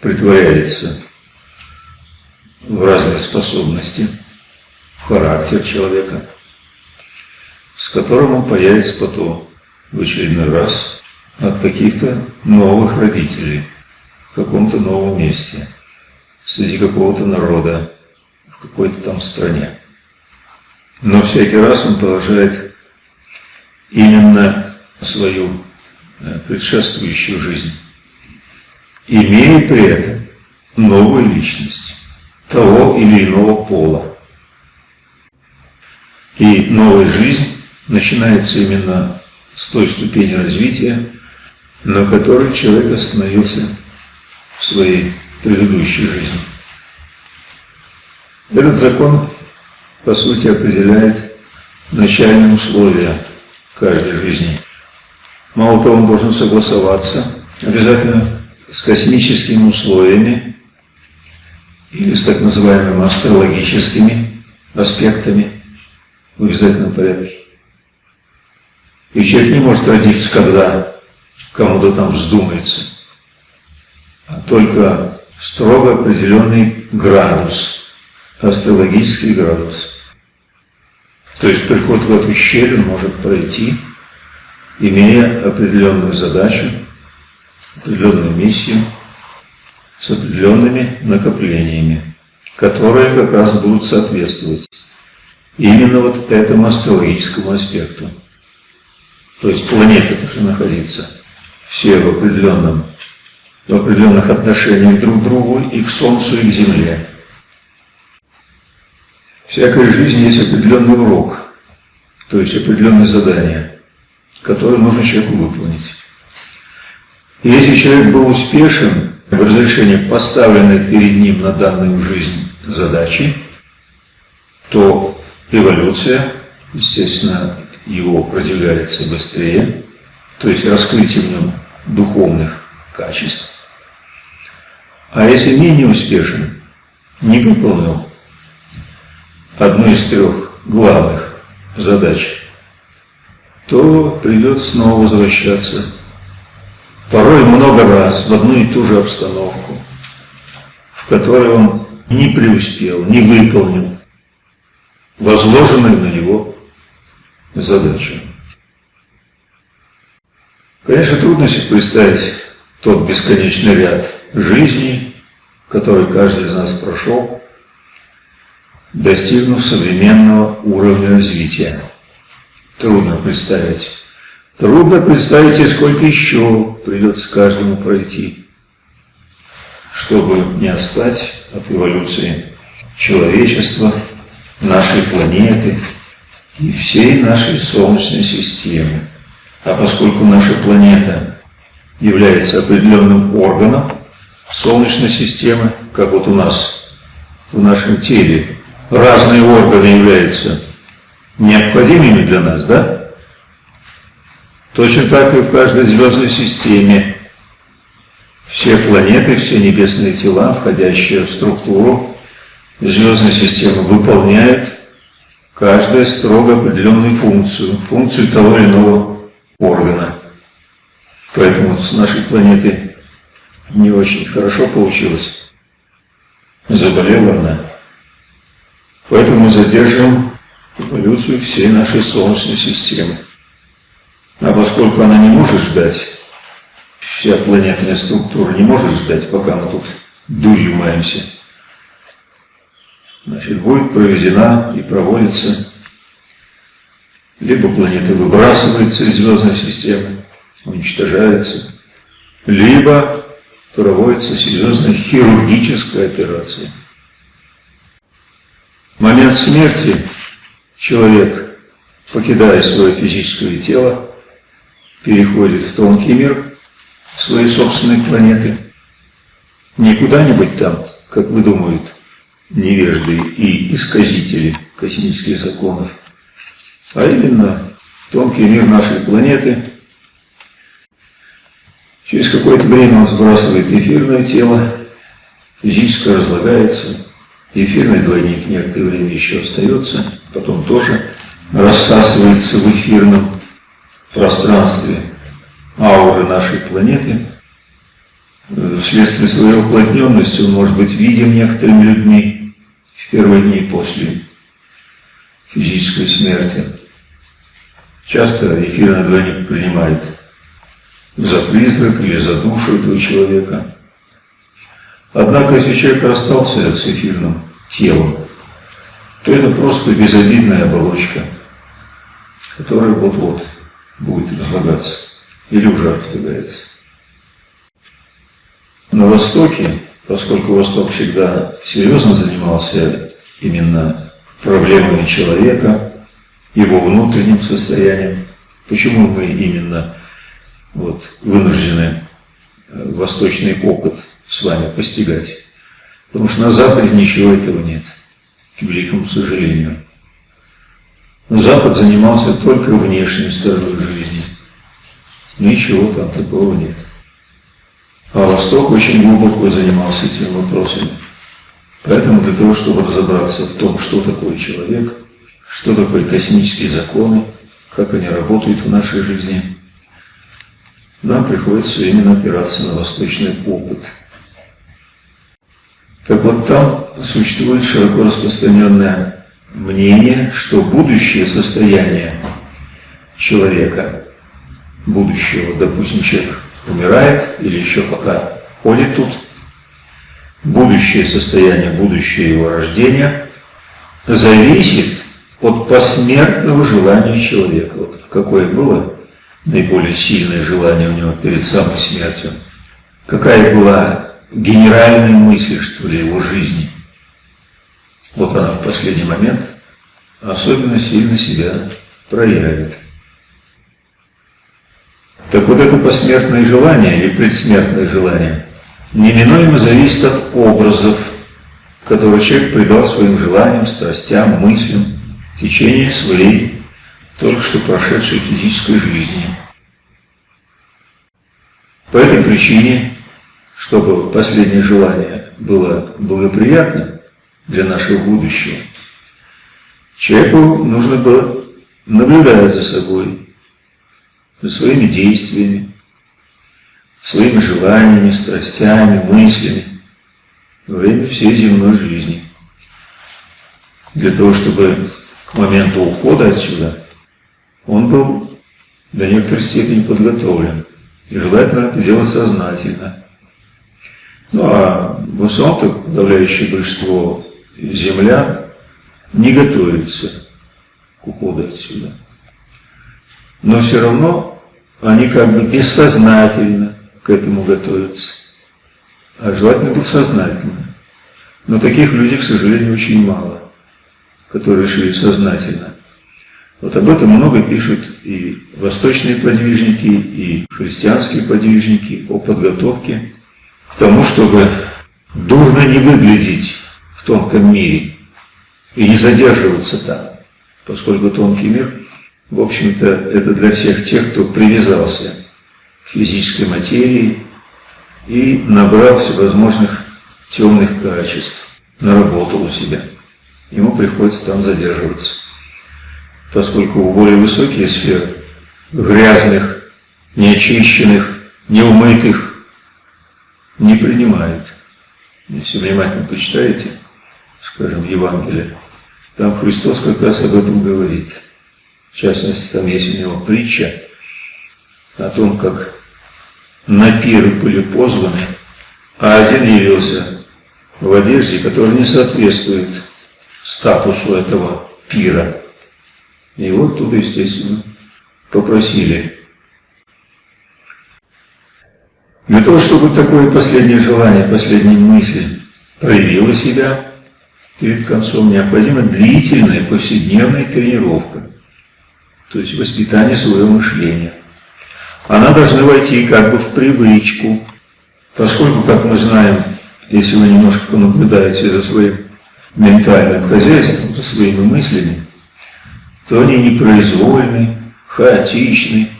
притворяется в разные способности, в характер человека, с которым он появится потом в очередной раз от каких-то новых родителей в каком-то новом месте, среди какого-то народа, в какой-то там стране. Но всякий раз он продолжает именно свою э, предшествующую жизнь, имея при этом новую личность того или иного пола. И новая жизнь начинается именно с той ступени развития, на которой человек остановился в своей предыдущей жизни. Этот закон, по сути, определяет начальные условия каждой жизни. Мало того, он должен согласоваться обязательно с космическими условиями или с так называемыми астрологическими аспектами в обязательном порядке. И человек не может родиться, когда кому-то там вздумается, а только строго определенный градус, астрологический градус. То есть приход в эту щель может пройти, имея определенную задачу, определенную миссию, с определенными накоплениями, которые как раз будут соответствовать именно вот этому астрологическому аспекту. То есть планеты должны находиться все в определенном, в определенных отношениях друг к другу и к Солнцу, и к Земле. Всякой жизни есть определенный урок, то есть определенное задание, которое нужно человеку выполнить. И если человек был успешен в разрешении поставленной перед ним на данную жизнь задачи, то эволюция, естественно, его продвигается быстрее, то есть раскрытие в нем духовных качеств. А если менее успешен, не выполнил одну из трех главных задач, то придется снова возвращаться порой много раз в одну и ту же обстановку, в которой он не преуспел, не выполнил возложенную на него задачу. Конечно, трудно себе представить тот бесконечный ряд жизней, который каждый из нас прошел, достигнув современного уровня развития. Трудно представить. Трудно представить, сколько еще придется каждому пройти, чтобы не отстать от эволюции человечества, нашей планеты и всей нашей Солнечной системы. А поскольку наша планета является определенным органом Солнечной системы, как вот у нас в нашем теле разные органы являются необходимыми для нас, да? Точно так и в каждой звездной системе все планеты, все небесные тела, входящие в структуру звездной системы, выполняют каждая строго определенную функцию, функцию того или иного органа. Поэтому с нашей планетой не очень хорошо получилось. Заболела она. Поэтому мы задерживаем эволюцию всей нашей Солнечной системы. А поскольку она не может ждать, вся планетная структура не может ждать, пока мы тут дурью маемся, значит, будет проведена и проводится либо планета выбрасывается из звездной системы, уничтожается, либо проводится серьезная хирургическая операция. Момент смерти человек, покидая свое физическое тело, переходит в тонкий мир своей собственной планеты, не куда-нибудь там, как вы думают, невежды и исказители космических законов, а именно тонкий мир нашей планеты. Через какое-то время он сбрасывает эфирное тело, физически разлагается, Эфирный двойник некоторое время еще остается, потом тоже рассасывается в эфирном пространстве ауры нашей планеты. Вследствие своей уплотненности он может быть видим некоторыми людьми в первые дни после физической смерти. Часто эфирный двойник принимает за призрак или за душу этого человека. Однако, если человек расстался с эфирным телом, то это просто безобидная оболочка, которая вот-вот будет разлагаться или уже разлагается. На Востоке, поскольку Восток всегда серьезно занимался именно проблемами человека, его внутренним состоянием, почему мы именно вот, вынуждены э, восточный опыт с вами постигать. Потому что на Западе ничего этого нет, к великому сожалению. Запад занимался только внешней стороной жизни. Ничего там такого нет. А Восток очень глубоко занимался этими вопросами. Поэтому для того, чтобы разобраться в том, что такое человек, что такое космические законы, как они работают в нашей жизни, нам приходится именно опираться на восточный опыт. Так вот там существует широко распространенное мнение, что будущее состояние человека, будущего, допустим, человек умирает или еще пока ходит тут, будущее состояние, будущее его рождения зависит от посмертного желания человека. Вот какое было наиболее сильное желание у него перед самой смертью. Какая была генеральная мысль, что ли, его жизни. Вот она в последний момент особенно сильно себя проявит. Так вот это посмертное желание или предсмертное желание неминуемо зависит от образов, которые человек придал своим желаниям, страстям, мыслям в течение своей только что прошедшей физической жизни. По этой причине, чтобы последнее желание было благоприятным для нашего будущего, человеку нужно было наблюдать за собой, за своими действиями, своими желаниями, страстями, мыслями во время всей земной жизни. Для того, чтобы к моменту ухода отсюда он был до некоторой степени подготовлен. И желательно это делать сознательно. Ну а в основном-то подавляющее большинство землян не готовится к уходу отсюда. Но все равно они как бы бессознательно к этому готовятся. А желательно быть сознательно. Но таких людей, к сожалению, очень мало, которые решили сознательно вот об этом много пишут и восточные подвижники, и христианские подвижники о подготовке тому, чтобы дурно не выглядеть в тонком мире и не задерживаться там, поскольку тонкий мир, в общем-то, это для всех тех, кто привязался к физической материи и набрал всевозможных темных качеств, наработал у себя. Ему приходится там задерживаться поскольку более высокие сферы грязных, неочищенных, неумытых не принимают. Если внимательно почитаете, скажем, Евангелие, там Христос как раз об этом говорит. В частности, там есть у него притча о том, как на пир были позваны, а один явился в одежде, которая не соответствует статусу этого пира. И его оттуда, естественно, попросили. Для того, чтобы такое последнее желание, последняя мысль проявила себя перед концом, необходима длительная повседневная тренировка, то есть воспитание своего мышления. Она должна войти как бы в привычку, поскольку, как мы знаем, если вы немножко понаблюдаете за своим ментальным хозяйством, за своими мыслями, то они непроизвольны, хаотичны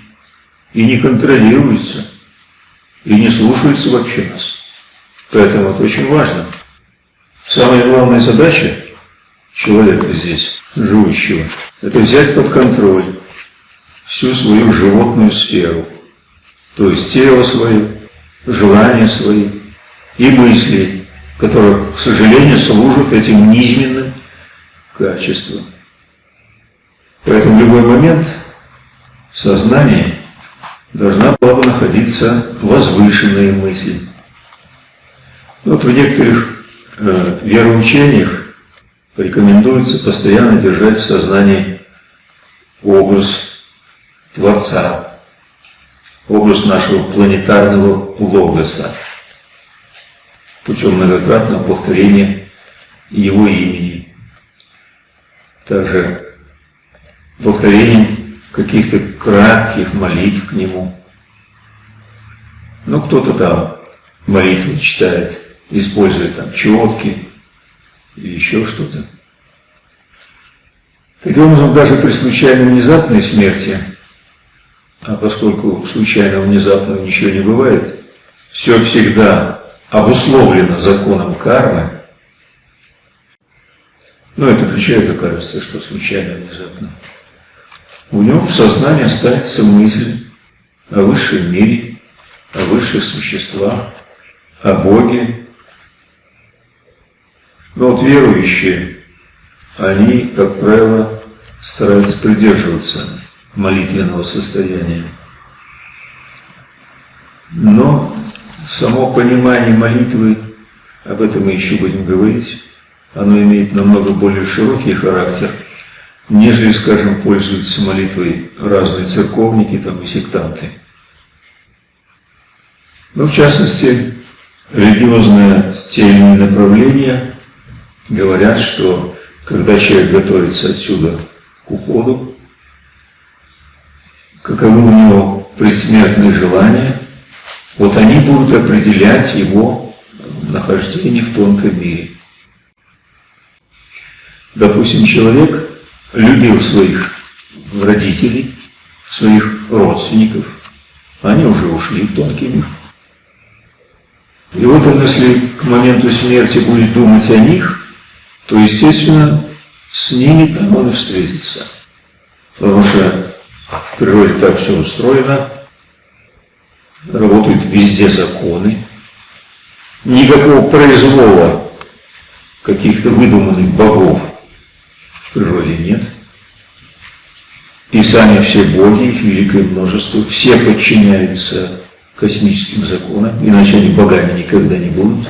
и не контролируются, и не слушаются вообще нас. Поэтому это очень важно. Самая главная задача человека здесь, живущего, это взять под контроль всю свою животную сферу, то есть тело свое, желания свои и мысли, которые, к сожалению, служат этим низменным качествам. Поэтому в любой момент в сознании должна была бы находиться возвышенная мысль. Вот в некоторых э, вероучениях рекомендуется постоянно держать в сознании образ Творца, образ нашего планетарного логоса, путем многократного повторения его имени. Также повторением каких-то кратких молитв к нему. Ну, кто-то там молитву читает, используя там четки или еще что-то. Таким образом, даже при случайной внезапной смерти, а поскольку случайно внезапно ничего не бывает, все всегда обусловлено законом кармы, ну, это ключевое доказательство, что случайно внезапно у него в сознании останется мысль о высшем мире, о высших существах, о Боге. Но вот верующие, они, как правило, стараются придерживаться молитвенного состояния. Но само понимание молитвы, об этом мы еще будем говорить, оно имеет намного более широкий характер – нежели, скажем, пользуются молитвой разные церковники там, и сектанты. Но, в частности, религиозные те или иные направления говорят, что когда человек готовится отсюда к уходу, каковы у него предсмертные желания, вот они будут определять его нахождение в тонком мире. Допустим, человек любил своих родителей, своих родственников, они уже ушли в тонкий. И вот он, если к моменту смерти будет думать о них, то, естественно, с ними там он и встретится. Потому что в природе так все устроено, работают везде законы, никакого произвола каких-то выдуманных богов природе нет. И сами все боги, их великое множество, все подчиняются космическим законам, иначе они богами никогда не будут.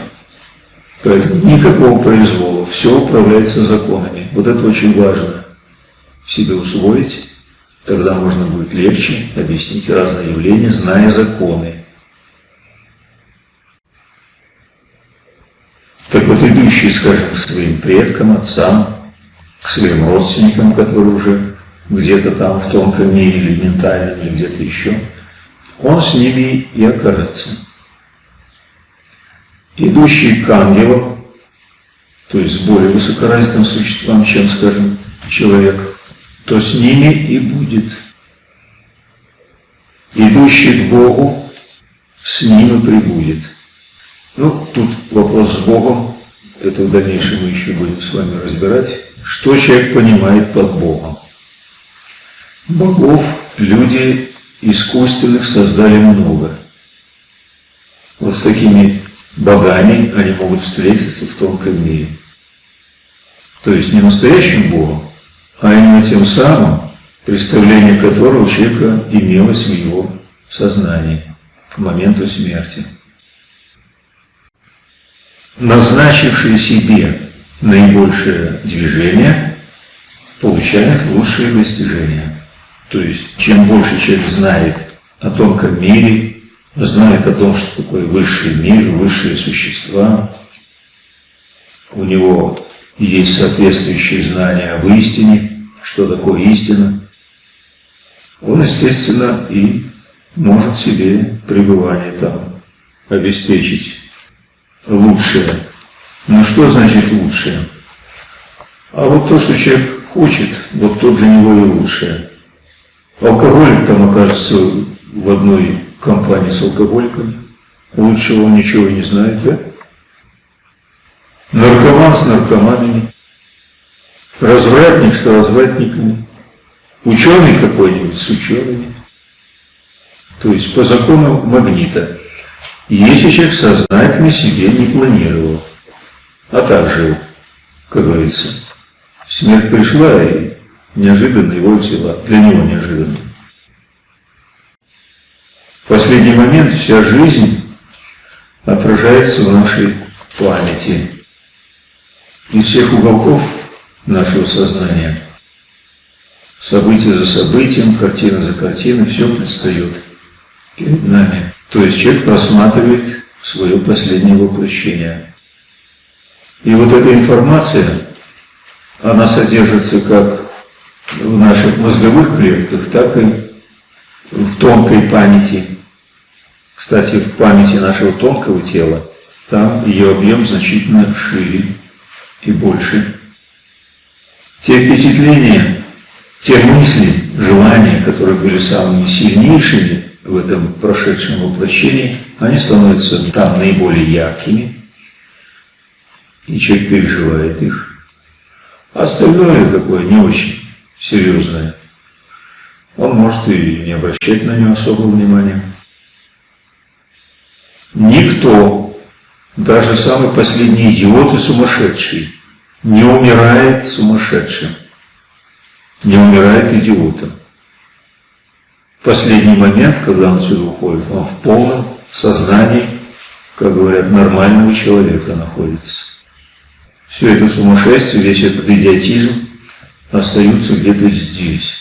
Поэтому никакого произвола, все управляется законами. Вот это очень важно себе усвоить, тогда можно будет легче объяснить разные явления, зная законы. Так вот, идущие, скажем, своим предкам, отцам, к своим родственникам, которые уже где-то там в тонком мире или ментальном, или где-то еще, он с ними и окажется. Идущий к ангелам, то есть с более высокоразвитым существам, чем, скажем, человек, то с ними и будет. Идущий к Богу, с ним и прибудет. Ну, тут вопрос с Богом, это в дальнейшем мы еще будем с вами разбирать. Что человек понимает под Богом? Богов люди искусственных создали много. Вот с такими богами они могут встретиться в тонком мире. То есть не настоящим Богом, а именно тем самым, представление которого у человека имелось в его сознании к моменту смерти. Назначивший себе наибольшее движение получает лучшие достижения. То есть, чем больше человек знает о тонком мире, знает о том, что такое высший мир, высшие существа, у него есть соответствующие знания об истине, что такое истина, он, естественно, и может себе пребывание там обеспечить лучшее но что значит лучшее? А вот то, что человек хочет, вот то для него и лучшее. Алкоголик там окажется в одной компании с алкоголиками. Лучшего он ничего не знает, да? наркоман с наркоманами, развратник с развратниками, ученый какой-нибудь с учеными. То есть по закону магнита. Если человек сознательно себе не планировал, а так жил, как говорится. Смерть пришла и неожиданно его взяла, для него неожиданно. В последний момент вся жизнь отражается в нашей памяти. Из всех уголков нашего сознания, событие за событием, картина за картиной, все предстает перед нами. То есть человек просматривает свое последнее воплощение. И вот эта информация, она содержится как в наших мозговых клетках, так и в тонкой памяти. Кстати, в памяти нашего тонкого тела, там ее объем значительно шире и больше. Те впечатления, те мысли, желания, которые были самыми сильнейшими, в этом прошедшем воплощении, они становятся там наиболее яркими, и человек переживает их. А остальное такое не очень серьезное. Он может и не обращать на него особого внимания. Никто, даже самый последний идиот и сумасшедший, не умирает сумасшедшим, не умирает идиотом последний момент, когда он сюда уходит, он в полном сознании, как говорят, нормального человека находится. Все это сумасшествие, весь этот идиотизм остаются где-то здесь.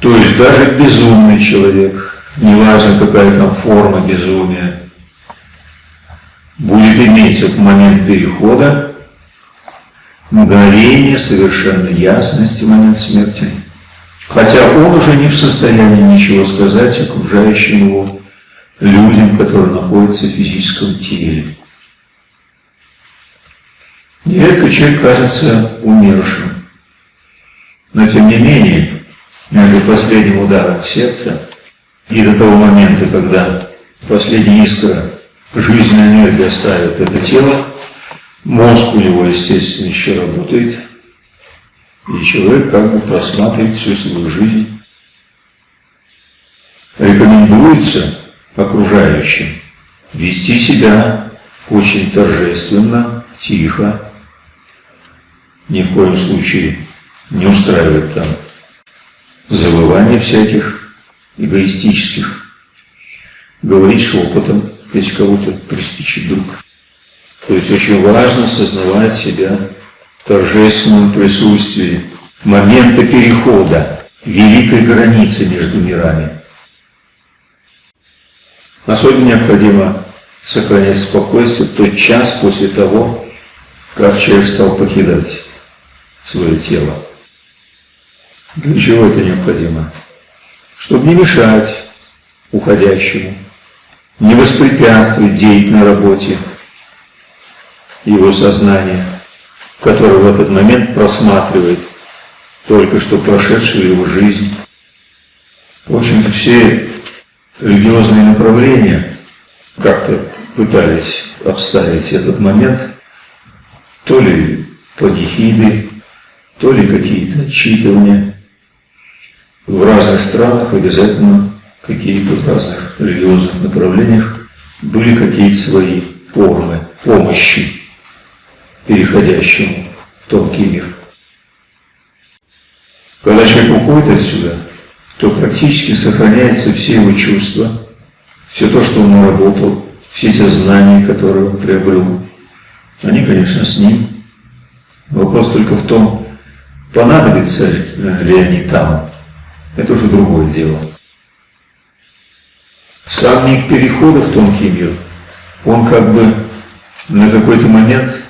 То есть даже безумный человек, неважно какая там форма безумия, будет иметь этот момент перехода, мгновение совершенно ясности момент смерти – Хотя он уже не в состоянии ничего сказать окружающим его людям, которые находятся в физическом теле. Нередко человек кажется умершим. Но тем не менее, между последним ударом в сердце и до того момента, когда последняя искра жизненной энергии оставит это тело, мозг у него, естественно, еще работает, и человек как бы просматривает всю свою жизнь. Рекомендуется окружающим вести себя очень торжественно, тихо, ни в коем случае не устраивать там завывания всяких эгоистических, говорить шепотом, если кого-то приспичит вдруг. То есть очень важно сознавать себя торжественном присутствии момента перехода великой границы между мирами. Особенно необходимо сохранять спокойствие в тот час после того, как человек стал покидать свое тело. Для чего это необходимо? Чтобы не мешать уходящему, не воспрепятствовать деятельной работе его сознания – который в этот момент просматривает только что прошедшую его жизнь. В общем-то, все религиозные направления как-то пытались обставить этот момент, то ли панихиды, то ли какие-то отчитывания. В разных странах обязательно какие-то в разных религиозных направлениях были какие-то свои формы помощи переходящему в тонкий мир. Когда человек уходит отсюда, то практически сохраняются все его чувства, все то, что он наработал, все те знания, которые он приобрел. Они, конечно, с ним. Вопрос только в том, понадобятся ли они там. Это уже другое дело. Сам миг перехода в тонкий мир, он как бы на какой-то момент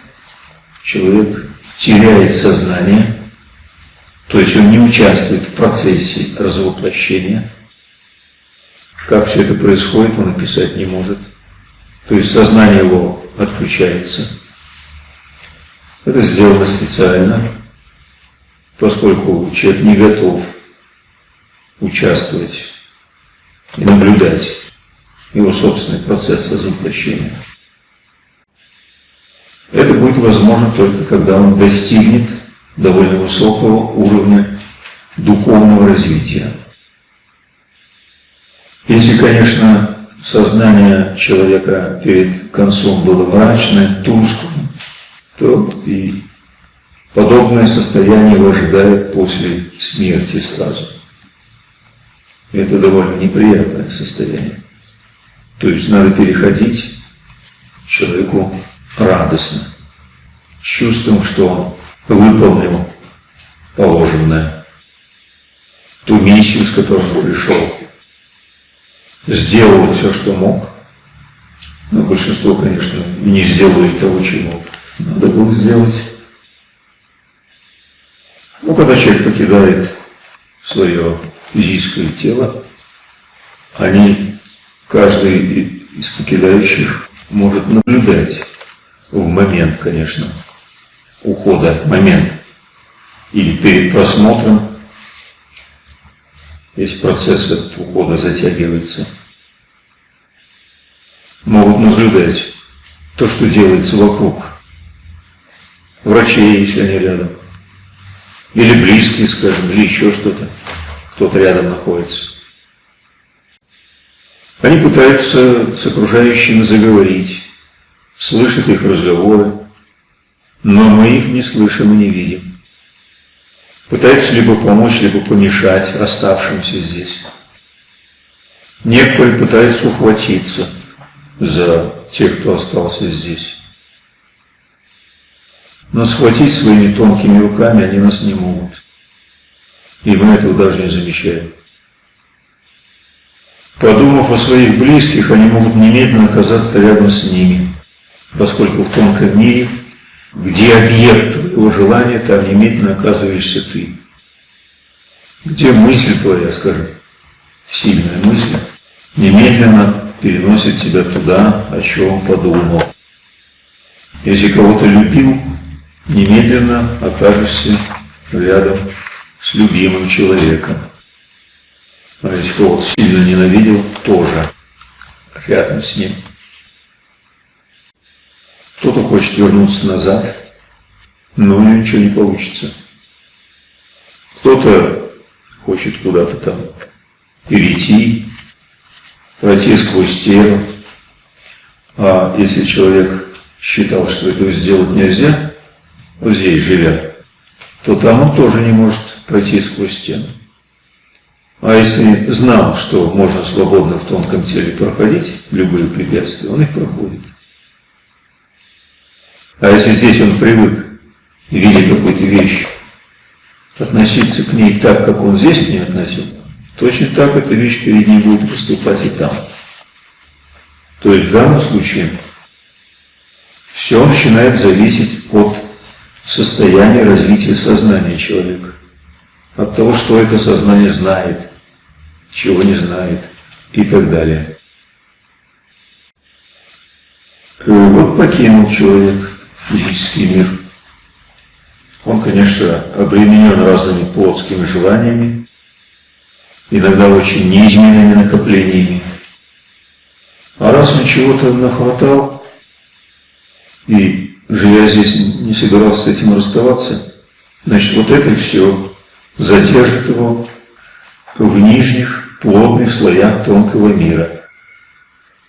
человек теряет сознание, то есть он не участвует в процессе развоплощения. Как все это происходит, он описать не может. То есть сознание его отключается. Это сделано специально, поскольку человек не готов участвовать и наблюдать его собственный процесс развоплощения. Это будет возможно только когда он достигнет довольно высокого уровня духовного развития. Если, конечно, сознание человека перед концом было мрачное, тусклым, то и подобное состояние его ожидает после смерти сразу. Это довольно неприятное состояние. То есть надо переходить человеку радостно, с чувством, что выполнил положенное, ту миссию, с которой он пришел, сделал все, что мог. Но большинство, конечно, не сделали того, чего надо было сделать. Ну, когда человек покидает свое физическое тело, они, каждый из покидающих может наблюдать в момент, конечно, ухода, момент, или перед просмотром, если процесс этот ухода затягивается, могут наблюдать то, что делается вокруг. Врачей, если они рядом. Или близкие, скажем, или еще что-то. Кто-то рядом находится. Они пытаются с окружающими заговорить, слышат их разговоры, но мы их не слышим и не видим. Пытаются либо помочь, либо помешать оставшимся здесь. Некоторые пытаются ухватиться за тех, кто остался здесь. Но схватить своими тонкими руками они нас не могут. И мы этого даже не замечаем. Подумав о своих близких, они могут немедленно оказаться рядом с ними, поскольку в тонком мире, где объект твоего желания, там немедленно оказываешься ты. Где мысль твоя, скажем, сильная мысль, немедленно переносит тебя туда, о чем подумал. Если кого-то любил, немедленно окажешься рядом с любимым человеком. А если кого-то сильно ненавидел, тоже рядом с ним. Кто-то хочет вернуться назад, но у него ничего не получится. Кто-то хочет куда-то там перейти, пройти сквозь стену. А если человек считал, что этого сделать нельзя, вот здесь живя, то там он тоже не может пройти сквозь стену. А если знал, что можно свободно в тонком теле проходить любые препятствия, он их проходит. А если здесь он привык, видя какую-то вещь, относиться к ней так, как он здесь к ней относился, точно так эта вещь перед ним будет поступать и там. То есть в данном случае все начинает зависеть от состояния развития сознания человека от того, что это сознание знает, чего не знает и так далее. Э, вот покинул человек физический мир. Он, конечно, обременен разными плотскими желаниями, иногда очень неизменными накоплениями. А раз он чего-то нахватал и, живя здесь, не собирался с этим расставаться, значит, вот это все задержит его в нижних плотных слоях тонкого мира.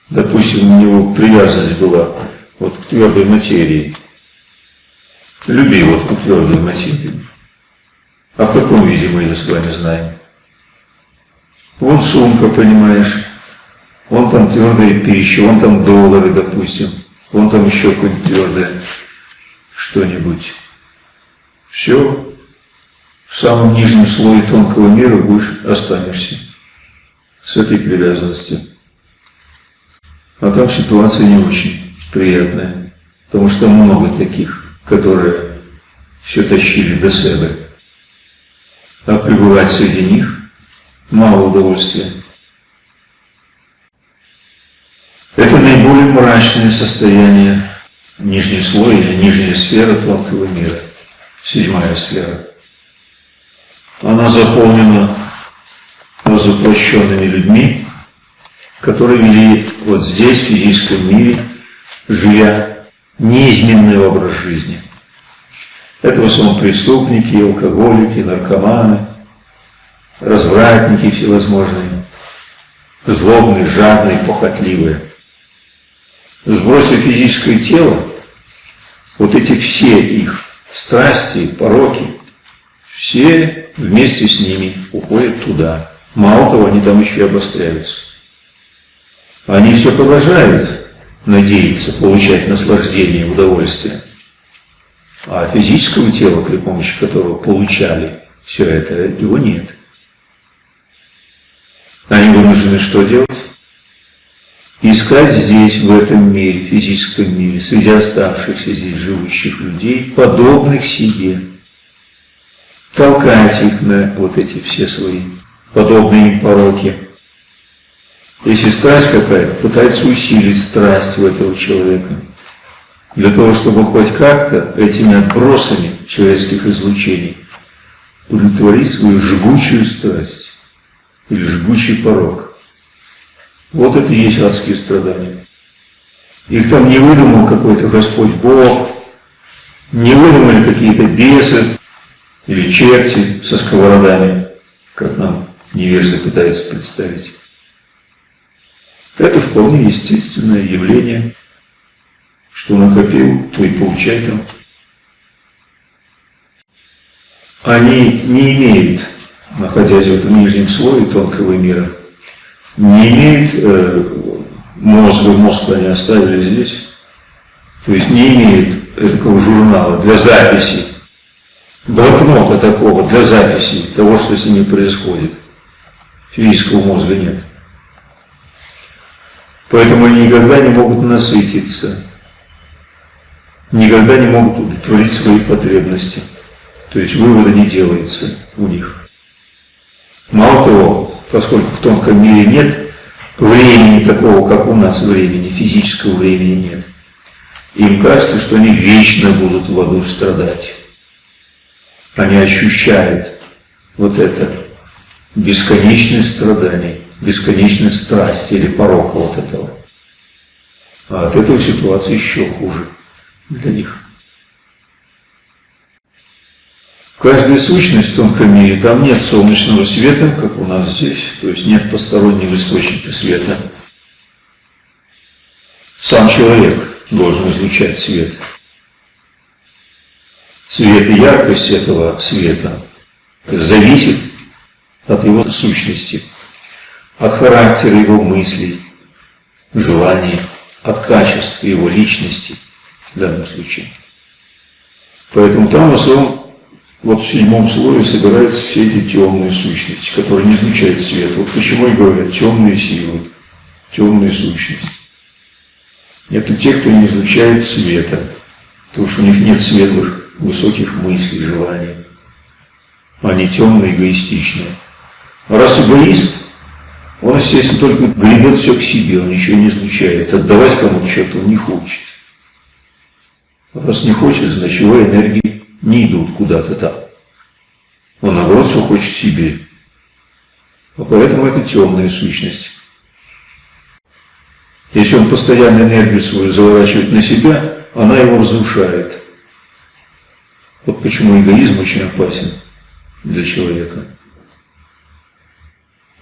Допустим, у него привязанность была вот к твердой материи. Люби вот к твердой материи. А в каком виде мы это с вами знаем? Вон сумка, понимаешь, вон там твердая пища, вон там доллары, допустим, вон там еще какое-нибудь твердое что-нибудь. Все в самом нижнем слое тонкого мира будешь останешься с этой привязанностью. А там ситуация не очень приятная, потому что много таких, которые все тащили до себя. А пребывать среди них мало удовольствия. Это наиболее мрачное состояние нижней слоя или нижняя сфера тонкого мира, седьмая сфера. Она заполнена разоплощенными людьми, которые вели вот здесь, в физическом мире, живя неизменный образ жизни. Это в основном преступники, алкоголики, наркоманы, развратники всевозможные, злобные, жадные, похотливые. Сбросив физическое тело, вот эти все их страсти, пороки, все вместе с ними уходят туда. Мало того, они там еще и обостряются. Они все продолжают надеяться получать наслаждение удовольствие. А физического тела, при помощи которого получали все это, его нет. Они вынуждены что делать? Искать здесь, в этом мире, физическом мире, среди оставшихся здесь живущих людей, подобных себе. Толкать их на вот эти все свои подобные им пороки. Если страсть какая-то, пытается усилить страсть в этого человека. Для того, чтобы хоть как-то этими отбросами человеческих излучений удовлетворить свою жгучую страсть или жгучий порог. Вот это и есть адские страдания. Их там не выдумал какой-то Господь Бог, не выдумали какие-то бесы или черти со сковородами, как нам невежды пытаются представить. Это вполне естественное явление, что накопил, то и получай там. Они не имеют, находясь в этом нижнем слое тонкого мира, не имеют э, мозга, мозг они оставили здесь, то есть не имеют такого журнала для записи, блокнота такого для записи того, что с ними происходит. Физического мозга нет. Поэтому они никогда не могут насытиться, никогда не могут удовлетворить свои потребности. То есть вывода не делается у них. Мало того, поскольку в тонком мире нет времени такого, как у нас времени, физического времени нет, им кажется, что они вечно будут в аду страдать. Они ощущают вот это бесконечность страданий, бесконечность страсти или порока вот этого. А от этого ситуация еще хуже для них. Каждая сущность в тонком мире, там нет солнечного света, как у нас здесь, то есть нет постороннего источника света. Сам человек должен излучать свет. Цвет и яркость этого света зависит от его сущности, от характера его мыслей, желаний, от качества его личности в данном случае. Поэтому там в основном вот в седьмом слое собираются все эти темные сущности, которые не излучают свет. Вот почему и говорят темные силы, темные сущности. Это те, кто не излучает света, потому что у них нет светлых, высоких мыслей, желаний. Они темные, эгоистичные. Раз эгоист, он, естественно, только гребет все к себе, он ничего не излучает. Отдавать кому-то что-то он не хочет. Раз не хочет, значит его энергии не идут куда-то там. Он, наоборот, все хочет себе. А поэтому это темная сущность. Если он постоянно энергию свою заворачивает на себя, она его разрушает. Вот почему эгоизм очень опасен для человека.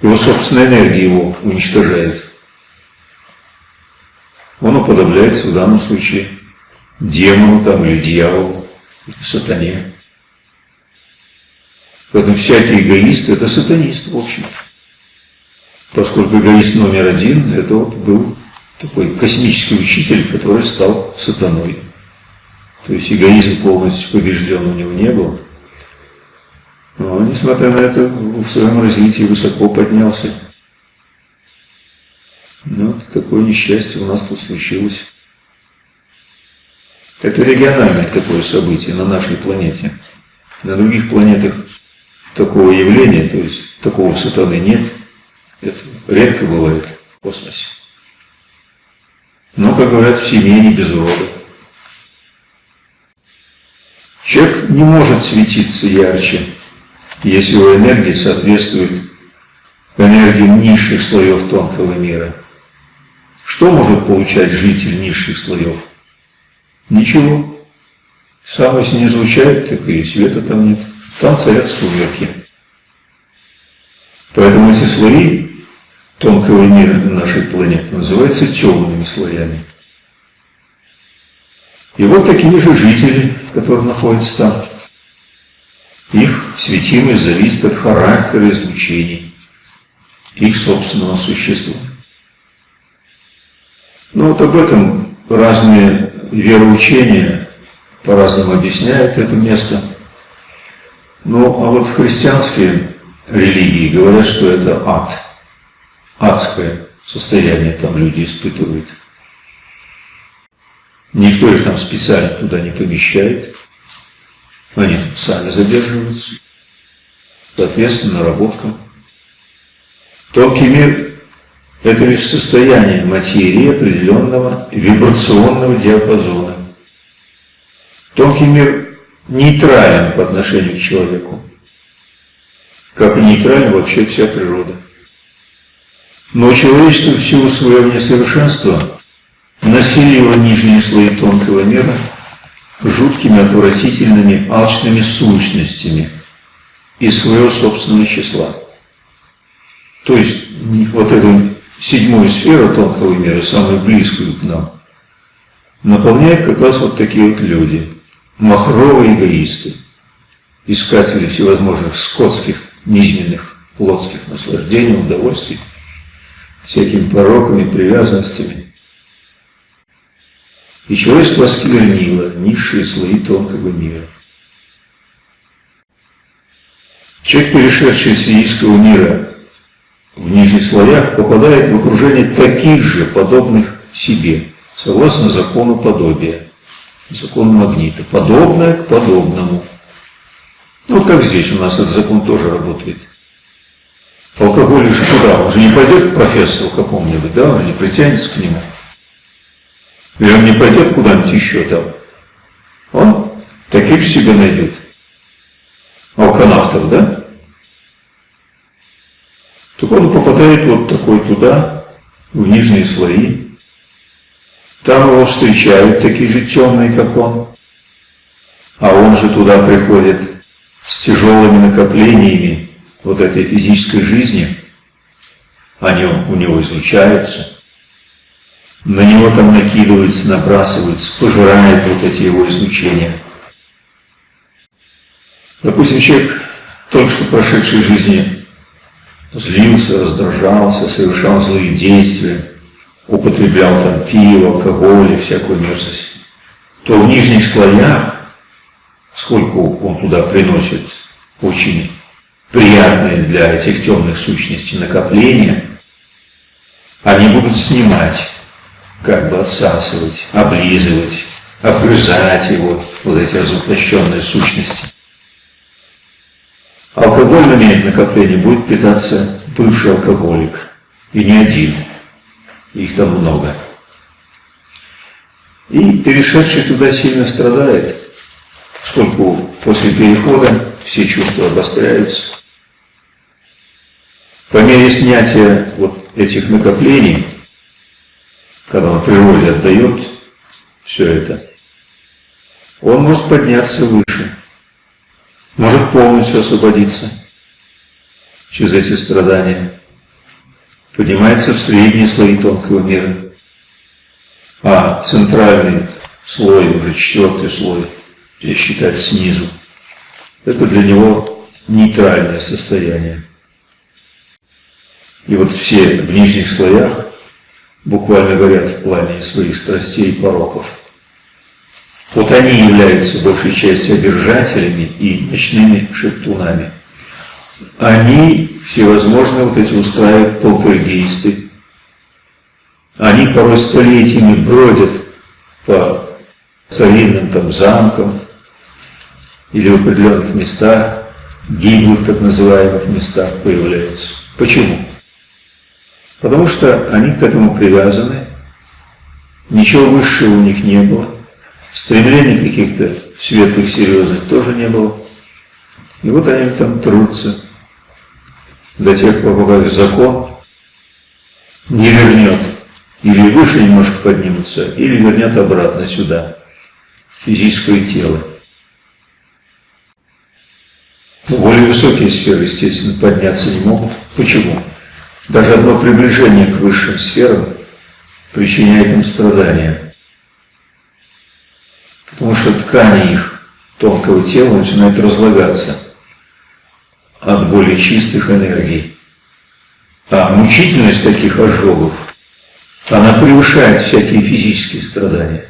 Его собственная энергия его уничтожает. Он уподобляется в данном случае демону там или дьяволу, или сатане. Поэтому всякий эгоист – это сатанист, в общем-то. Поскольку эгоист номер один – это вот был такой космический учитель, который стал сатаной. То есть эгоизм полностью побежден у него не был. Но, несмотря на это, в своем развитии высоко поднялся. Ну, такое несчастье у нас тут случилось. Это региональное такое событие на нашей планете. На других планетах такого явления, то есть такого сатаны нет. Это редко бывает в космосе. Но, как говорят, в семье не без урода. Человек не может светиться ярче, если его энергия соответствует энергиям низших слоев тонкого мира. Что может получать житель низших слоев? Ничего. Сам не излучает, так и света там нет. Там царят сумерки. Поэтому эти слои тонкого мира нашей планеты называются темными слоями. И вот такие же жители, которые находятся там. Их светимость зависит от характера излучений, их собственного существа. Ну вот об этом разные вероучения по-разному объясняют это место. Ну а вот христианские религии говорят, что это ад, адское состояние там люди испытывают. Никто их там специально туда не помещает. Они сами задерживаются. Соответственно, наработкам. Тонкий мир – это лишь состояние материи определенного вибрационного диапазона. Тонкий мир нейтрален по отношению к человеку, как и нейтральна вообще вся природа. Но человечество в силу своего несовершенства населило нижние слои тонкого мира жуткими, отвратительными, алчными сущностями из своего собственного числа. То есть вот эту седьмую сферу тонкого мира, самую близкую к нам, наполняет как раз вот такие вот люди, махровые эгоисты, искатели всевозможных скотских, низменных, плотских наслаждений, удовольствий, всякими пороками, привязанностями, и человечество осквернило низшие слои тонкого мира. Человек, перешедший из физического мира в нижних слоях, попадает в окружение таких же, подобных себе, согласно закону подобия, закону магнита, подобное к подобному. Ну, как здесь у нас этот закон тоже работает. Алкоголь же куда? Он же не пойдет к профессору какому-нибудь, да, он не притянется к нему. Или он не пойдет куда-нибудь еще там. Он таких себе найдет. Алканавтов, да? Так он попадает вот такой туда, в нижние слои. Там его встречают такие же темные, как он. А он же туда приходит с тяжелыми накоплениями вот этой физической жизни. Они у него излучаются на него там накидываются, набрасываются, пожирает вот эти его излучения. Допустим, человек, только что прошедшей жизни, злился, раздражался, совершал злые действия, употреблял там пиво, алкоголь и всякую мерзость, то в нижних слоях, сколько он туда приносит очень приятные для этих темных сущностей накопления, они будут снимать как бы отсасывать, облизывать, обгрызать его, вот эти разоплощенные сущности. Алкогольными накоплениями будет питаться бывший алкоголик. И не один. Их там много. И перешедший туда сильно страдает, поскольку после перехода все чувства обостряются. По мере снятия вот этих накоплений, когда он природе отдает все это, он может подняться выше, может полностью освободиться через эти страдания, поднимается в средние слои тонкого мира, а центральный слой, уже четвертый слой, если считать снизу, это для него нейтральное состояние. И вот все в нижних слоях буквально горят в пламени своих страстей и пороков. Вот они являются большей частью одержателями и ночными шептунами. Они всевозможные вот эти устраивают полтергейсты. Они порой столетиями бродят по старинным там замкам или в определенных местах, гиблых так называемых местах появляются. Почему? Потому что они к этому привязаны, ничего высшего у них не было, стремлений каких-то светлых, серьезных тоже не было. И вот они там трутся до тех пор, пока закон не вернет, или выше немножко поднимутся, или вернет обратно сюда, физическое тело. Более высокие сферы, естественно, подняться не могут. Почему? Даже одно приближение к высшим сферам причиняет им страдания. Потому что ткани их тонкого тела начинают разлагаться от более чистых энергий. А мучительность таких ожогов, она превышает всякие физические страдания.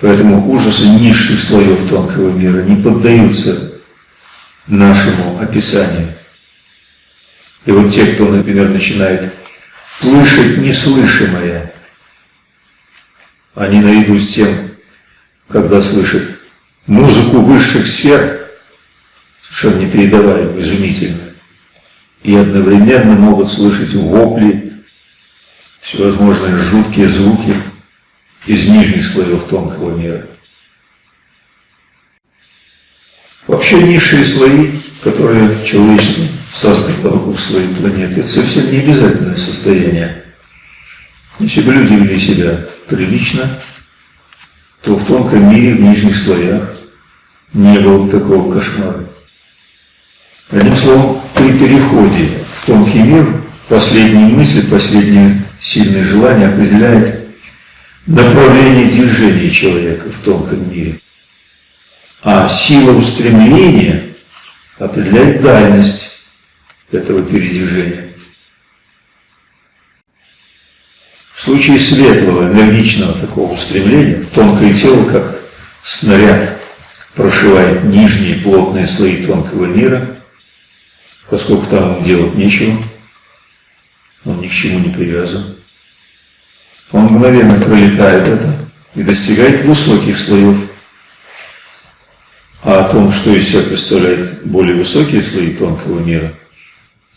Поэтому ужасы низших слоев тонкого мира не поддаются нашему описанию. И вот те, кто, например, начинает слышать неслышимое, они наряду с тем, когда слышат музыку высших сфер, совершенно непередаваемую, изумительную, и одновременно могут слышать вопли, всевозможные жуткие звуки из нижних слоев тонкого мира. Вообще низшие слои, которые человечество создано вокруг своей планеты, это совсем не обязательное состояние. Если бы люди вели себя прилично, то в тонком мире, в нижних слоях не было бы такого кошмара. Одним словом, при переходе в тонкий мир последние мысли, последнее сильное желание определяет направление движения человека в тонком мире. А сила устремления определяет дальность этого передвижения. В случае светлого, энергичного такого устремления, тонкое тело, как снаряд, прошивает нижние плотные слои тонкого мира, поскольку там делать нечего, он ни к чему не привязан. Он мгновенно пролетает это и достигает высоких слоев а о том, что из себя представляют более высокие слои тонкого мира,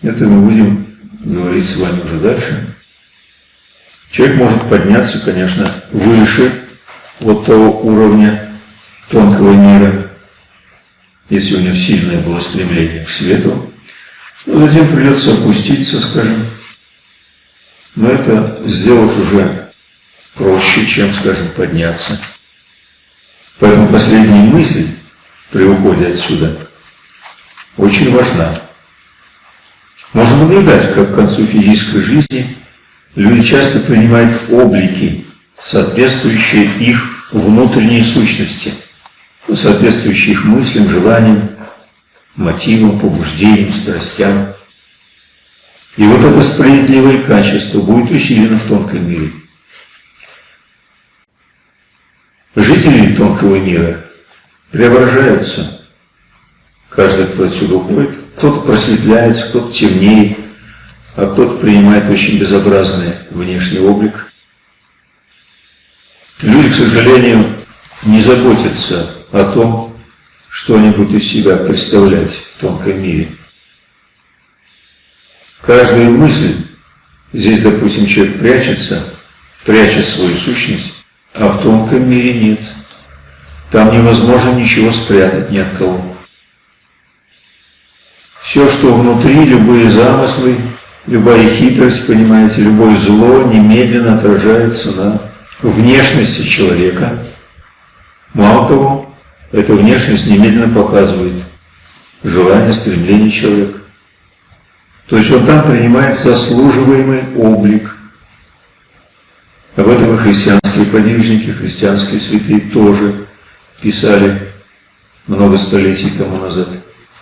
это мы будем говорить с вами уже дальше. Человек может подняться, конечно, выше вот того уровня тонкого мира, если у него сильное было стремление к свету, но затем придется опуститься, скажем, но это сделать уже проще, чем, скажем, подняться. Поэтому последняя мысль при уходе отсюда очень важна. Можно наблюдать, как к концу физической жизни люди часто принимают облики, соответствующие их внутренней сущности, соответствующие их мыслям, желаниям, мотивам, побуждениям, страстям. И вот это справедливое качество будет усилено в тонком мире. Жители тонкого мира преображаются. Каждый, кто отсюда уходит, кто-то просветляется, кто-то темнеет, а кто-то принимает очень безобразный внешний облик. Люди, к сожалению, не заботятся о том, что они будут из себя представлять в тонком мире. Каждая мысль, здесь, допустим, человек прячется, прячет свою сущность, а в тонком мире нет – там невозможно ничего спрятать ни от кого. Все, что внутри, любые замыслы, любая хитрость, понимаете, любое зло немедленно отражается на внешности человека. Мало того, эта внешность немедленно показывает желание, стремление человека. То есть он там принимает заслуживаемый облик. Об этом и христианские подвижники, христианские святые тоже писали много столетий тому назад.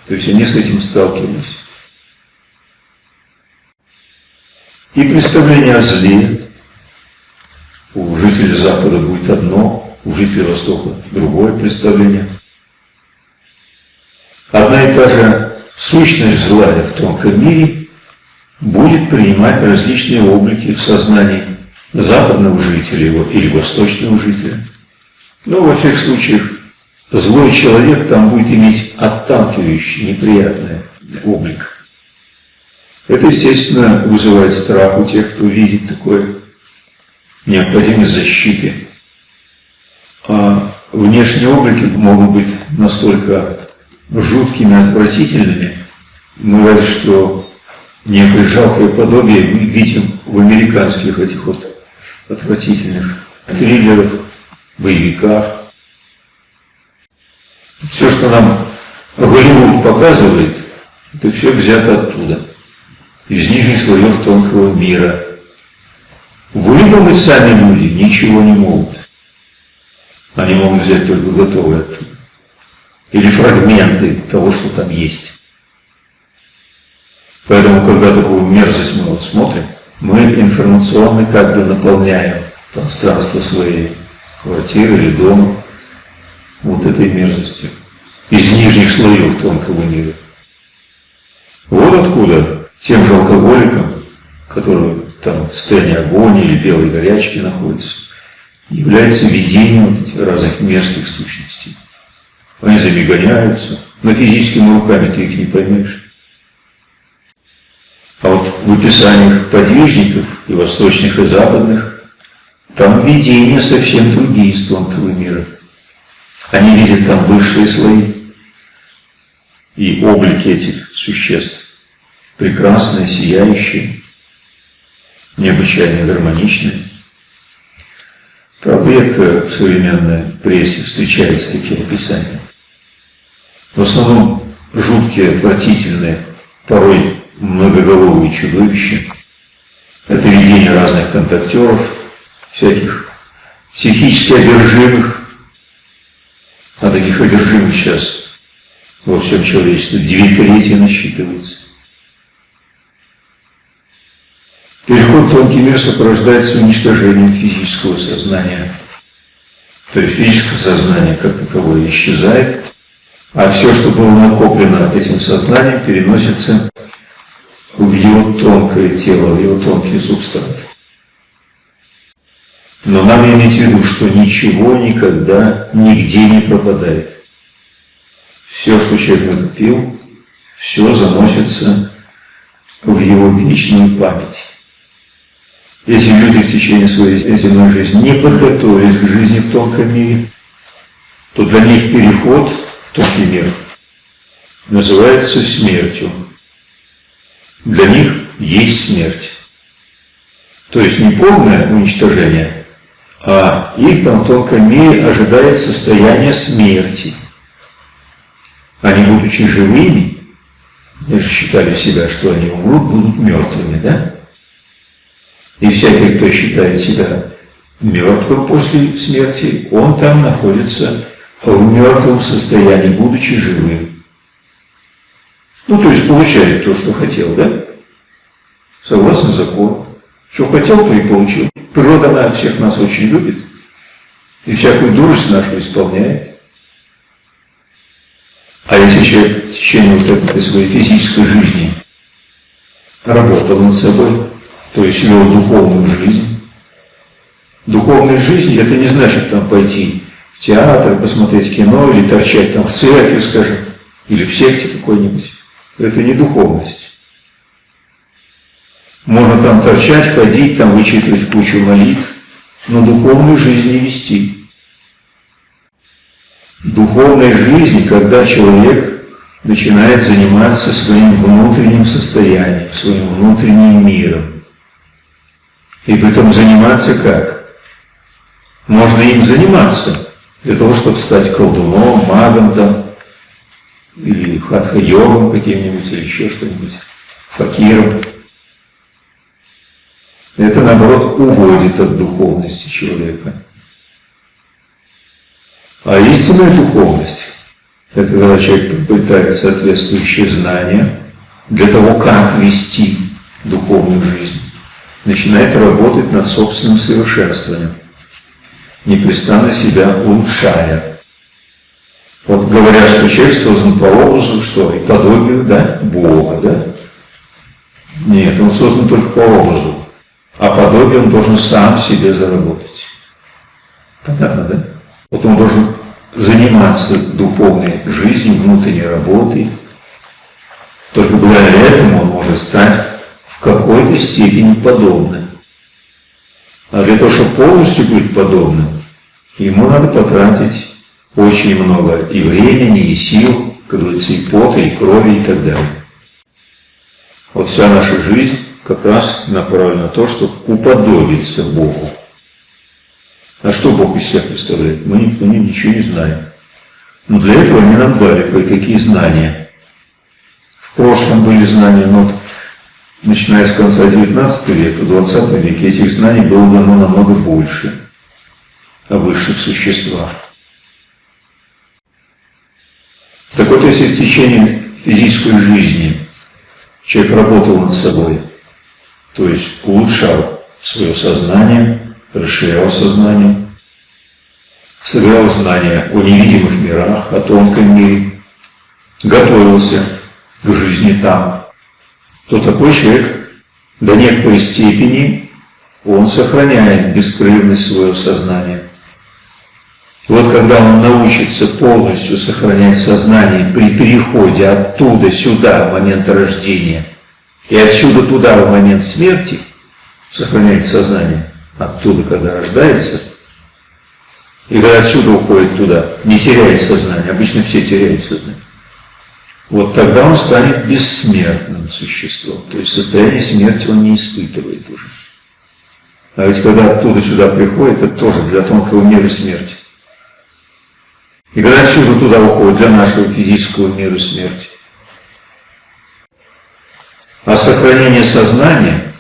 То есть они с этим сталкивались. И представление о зле у жителей Запада будет одно, у жителей Востока другое представление. Одна и та же сущность зла в тонком мире будет принимать различные облики в сознании западного жителя или восточного жителя. Но во всех случаях злой человек там будет иметь отталкивающий, неприятный облик. Это, естественно, вызывает страх у тех, кто видит такое необходимость защиты. А внешние облики могут быть настолько жуткими, отвратительными, мы говорим, что некое жалкое подобие видим в американских этих вот отвратительных триллерах, боевиках, Все, что нам Голливуд показывает, это все взято оттуда, из нижних слоев тонкого мира. Выдумать сами люди ничего не могут. Они могут взять только готовое. Или фрагменты того, что там есть. Поэтому, когда такую мерзость мы вот смотрим, мы информационно как бы наполняем пространство своей квартиры или дома вот этой мерзостью из нижних слоев тонкого мира. Вот откуда тем же алкоголикам, которые там в состоянии агонии или белой горячки находятся, является видением разных мерзких сущностей. Они забегоняются, но физическими руками ты их не поймешь. А вот в описаниях подвижников и восточных, и западных, там видения совсем другие из тонкого мира. Они видят там высшие слои и облики этих существ. Прекрасные, сияющие, необычайно гармоничные. Правда, редко в современной прессе встречаются такие описания. В основном жуткие, отвратительные, порой многоголовые чудовища. Это видение разных контактеров, всяких психически одержимых. А таких одержимых сейчас во всем человечестве две трети насчитывается. Переход в тонкий мир сопровождается уничтожением физического сознания. То есть физическое сознание как таковое исчезает, а все, что было накоплено этим сознанием, переносится в его тонкое тело, в его тонкий субстрат. Но нам иметь в виду, что ничего никогда нигде не пропадает. Все, что человек накопил, все заносится в его вечную память. Если люди в течение своей земной жизни не подготовились к жизни в тонком мире, то для них переход в тонкий мир называется смертью для них есть смерть. То есть не полное уничтожение, а их там в тонком мире ожидает состояние смерти. Они, будучи живыми, считали себя, что они умрут, будут мертвыми, да? И всякий, кто считает себя мертвым после смерти, он там находится в мертвом состоянии, будучи живым. Ну, то есть получает то, что хотел, да? Согласно закону. Что хотел, то и получил. Природа, она всех нас очень любит. И всякую дурость нашу исполняет. А если человек в течение вот этой своей физической жизни работал над собой, то есть вел духовную жизнь, духовная жизнь это не значит там пойти в театр, посмотреть кино или торчать там в церкви, скажем, или в секте какой-нибудь это не духовность. Можно там торчать, ходить, там вычитывать кучу молитв, но духовную жизнь не вести. Духовная жизнь, когда человек начинает заниматься своим внутренним состоянием, своим внутренним миром. И при этом заниматься как? Можно им заниматься для того, чтобы стать колдуном, магом там, или хатха-йогом каким-нибудь, или еще что-нибудь, факиром. Это, наоборот, уводит от духовности человека. А истинная духовность – это когда человек приобретает соответствующие знания для того, как вести духовную жизнь, начинает работать над собственным совершенствованием, непрестанно себя улучшая. Вот говорят, что человек создан по образу, что и подобию, да, Бога, да? Нет, он создан только по образу, а подобие он должен сам себе заработать. Понятно, да? Вот он должен заниматься духовной жизнью, внутренней работой. Только благодаря этому он может стать какой-то степени подобным. А для того, чтобы полностью быть подобным, ему надо потратить очень много и времени, и сил, как говорится, и пота, и крови, и так далее. Вот вся наша жизнь как раз направлена на то, чтобы уподобиться Богу. А что Бог из себя представляет? Мы никто ничего не знаем. Но для этого они нам дали кое-какие знания. В прошлом были знания, но начиная с конца XIX века, XX веке этих знаний было дано намного больше о высших существах. Так вот, если в течение физической жизни человек работал над собой, то есть улучшал свое сознание, расширял сознание, собирал знания о невидимых мирах, о тонком мире, готовился к жизни там, то такой человек до некоторой степени он сохраняет беспрерывность своего сознания. Вот когда он научится полностью сохранять сознание при переходе оттуда сюда в момент рождения и отсюда туда в момент смерти, сохранять сознание оттуда, когда рождается, и когда отсюда уходит туда, не теряет сознание, обычно все теряют сознание, вот тогда он станет бессмертным существом. То есть состояние смерти он не испытывает уже. А ведь когда оттуда сюда приходит, это тоже для тонкого мира смерти. И когда отсюда туда уходит, для нашего физического мира смерти. А сохранение сознания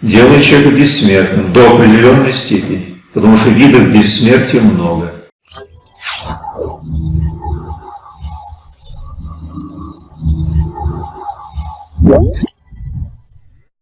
делает человека бессмертным до определенной степени, потому что видов бессмертия много. What?